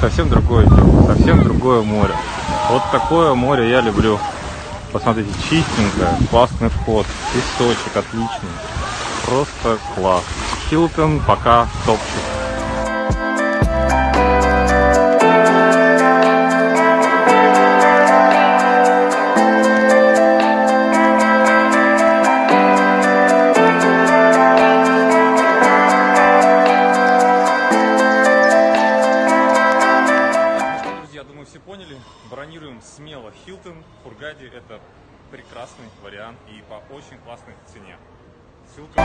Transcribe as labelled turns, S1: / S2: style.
S1: совсем другое совсем другое море. Вот такое море я люблю. Посмотрите, чистенькое, классный вход, песочек отличный. Просто класс. Хилтон пока топчик. Все поняли. Бронируем смело Хилтон. В Хургаде это прекрасный вариант и по очень классной цене. Ссылка...